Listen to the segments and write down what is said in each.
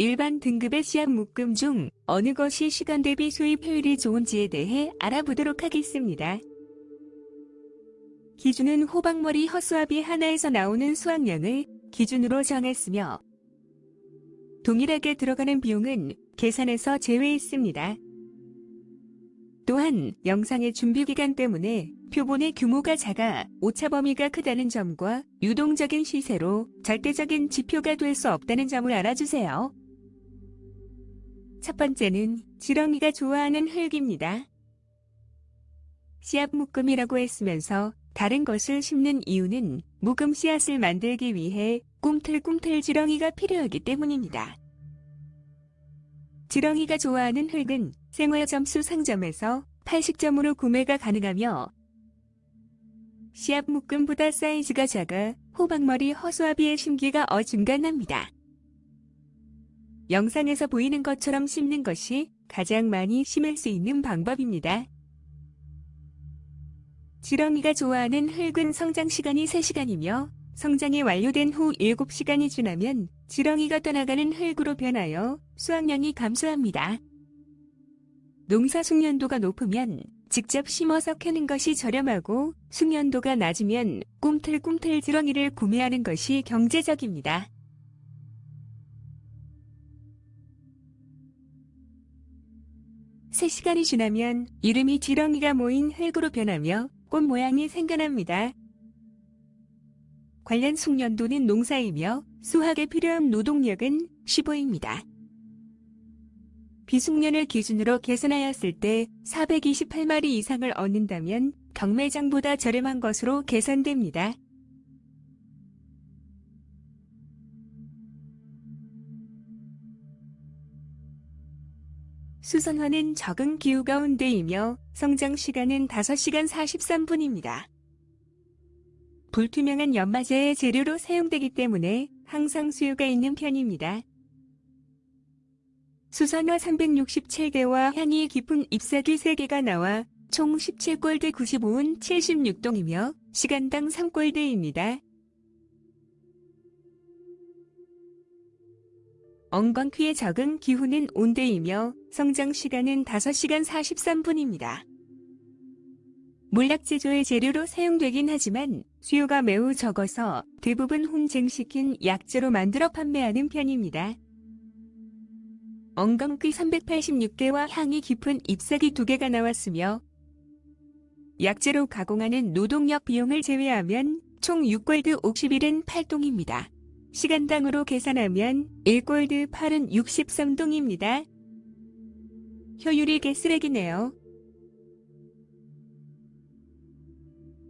일반 등급의 씨앗 묶음 중 어느 것이 시간 대비 수입 효율이 좋은지에 대해 알아보도록 하겠습니다. 기준은 호박머리 허수아비 하나에서 나오는 수확량을 기준으로 정했으며 동일하게 들어가는 비용은 계산에서 제외했습니다. 또한 영상의 준비 기간 때문에 표본의 규모가 작아 오차 범위가 크다는 점과 유동적인 시세로 절대적인 지표가 될 수 없다는 점을 알아주세요. 첫 번째는 지렁이가 좋아하는 흙입니다. 씨앗 묶음이라고 했으면서 다른 것을 심는 이유는 묵음 씨앗을 만들기 위해 꿈틀꿈틀 지렁이가 필요하기 때문입니다. 지렁이가 좋아하는 흙은 생활점수 상점에서 80점으로 구매가 가능하며 씨앗 묶음보다 사이즈가 작아 호박머리 허수아비의 심기가 어중간합니다. 영상에서 보이는 것처럼 심는 것이 가장 많이 심을 수 있는 방법입니다. 지렁이가 좋아하는 흙은 성장 시간이 3시간이며 성장이 완료된 후 7시간이 지나면 지렁이가 떠나가는 흙으로 변하여 수확량이 감소합니다. 농사 숙련도가 높으면 직접 심어서 캐는 것이 저렴하고 숙련도가 낮으면 꿈틀꿈틀 지렁이를 구매하는 것이 경제적입니다. 세시간이 지나면 이름이 지렁이가 모인 흙으로 변하며 꽃 모양이 생겨납니다. 관련 숙련도는 농사이며 수확에 필요한 노동력은 15입니다. 비숙련을 기준으로 계산하였을 때 428마리 이상을 얻는다면 경매장보다 저렴한 것으로 계산됩니다. 수선화는 적은 기후 가운데이며 성장 시간은 5시간 43분입니다. 불투명한 연마제의 재료로 사용되기 때문에 항상 수요가 있는 편입니다. 수선화 367개와 향이 깊은 잎사귀 3개가 나와 총 17골드 95은 76동이며 시간당 3골드입니다. 엉겅퀴의 적은 기후는 온대이며 성장 시간은 5시간 43분입니다. 물약 제조의 재료로 사용되긴 하지만 수요가 매우 적어서 대부분 혼쟁시킨 약재로 만들어 판매하는 편입니다. 엉겅퀴 386개와 향이 깊은 잎사귀 2개가 나왔으며 약재로 가공하는 노동력 비용을 제외하면 총 6골드 51은 8동입니다. 시간당으로 계산하면 1골드 8은 63동입니다. 효율이 개쓰레기네요.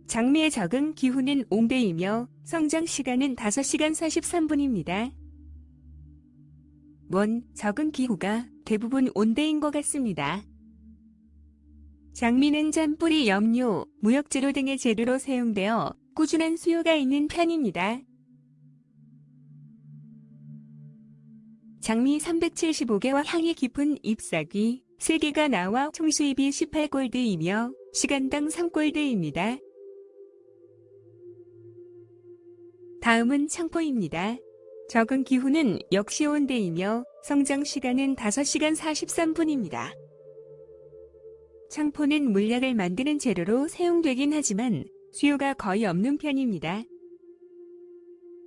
장미의 적은 기후는 옹대이며 성장 시간은 5시간 43분입니다. 원, 적은 기후가 대부분 온대인 것 같습니다. 장미는 짠뿌리 염료, 무역재료 등의 재료로 사용되어 꾸준한 수요가 있는 편입니다. 장미 375개와 향이 깊은 잎사귀 3개가 나와 총 수입이 18골드이며 시간당 3골드입니다. 다음은 창포입니다. 적은 기후는 역시 온대이며 성장 시간은 5시간 43분입니다. 창포는 물약을 만드는 재료로 사용되긴 하지만 수요가 거의 없는 편입니다.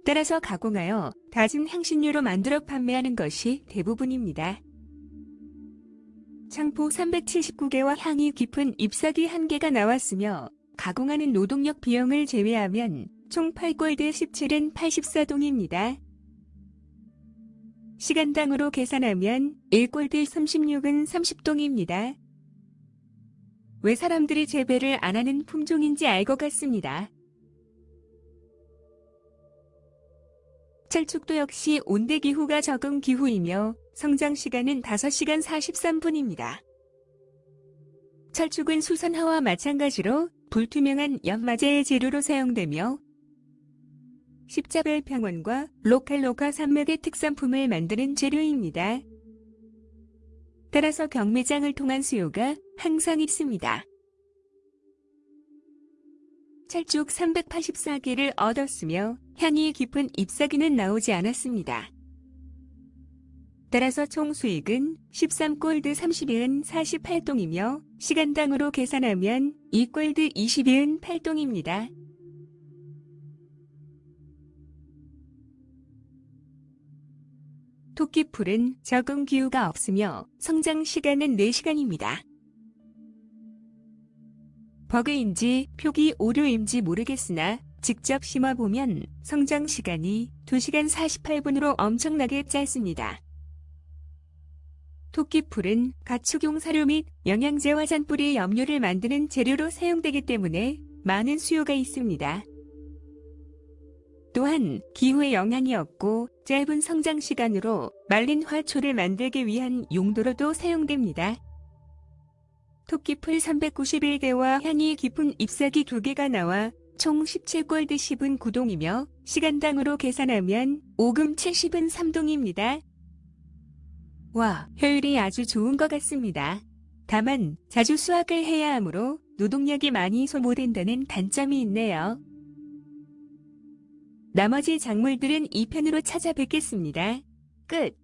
따라서 가공하여 다진 향신료로 만들어 판매하는 것이 대부분입니다. 창포 379개와 향이 깊은 잎사귀 1개가 나왔으며 가공하는 노동력 비용을 제외하면 총 8골드 17은 84동입니다. 시간당으로 계산하면 1골드 36은 30동입니다. 왜 사람들이 재배를 안 하는 품종인지 알 것 같습니다. 철쭉도 역시 온대 기후가 적은 기후이며 성장 시간은 5시간 43분입니다. 철쭉은 수선화와 마찬가지로 불투명한 연마제의 재료로 사용되며 십자별 평원과 로칼로카 산맥의 특산품을 만드는 재료입니다. 따라서 경매장을 통한 수요가 항상 있습니다. 철쭉 384개를 얻었으며 향이 깊은 잎사귀는 나오지 않았습니다. 따라서 총 수익은 13골드 30은 48동이며 시간당으로 계산하면 2골드 20은 8동입니다. 토끼풀은 적응 기후가 없으며 성장 시간은 4시간입니다. 버그인지 표기 오류인지 모르겠으나 직접 심어보면 성장 시간이 2시간 48분으로 엄청나게 짧습니다. 토끼풀은 가축용 사료 및 영양제와 잔뿌리 염료를 만드는 재료로 사용되기 때문에 많은 수요가 있습니다. 또한 기후에 영향이 없고 짧은 성장 시간으로 말린 화초를 만들기 위한 용도로도 사용됩니다. 토끼풀 391대와 향이 깊은 잎사귀 2개가 나와 총 17골드 10은 9동이며 시간당으로 계산하면 5금 70은 3동입니다. 와, 효율이 아주 좋은 것 같습니다. 다만 자주 수확을 해야 하므로 노동력이 많이 소모된다는 단점이 있네요. 나머지 작물들은 2편으로 찾아뵙겠습니다. 끝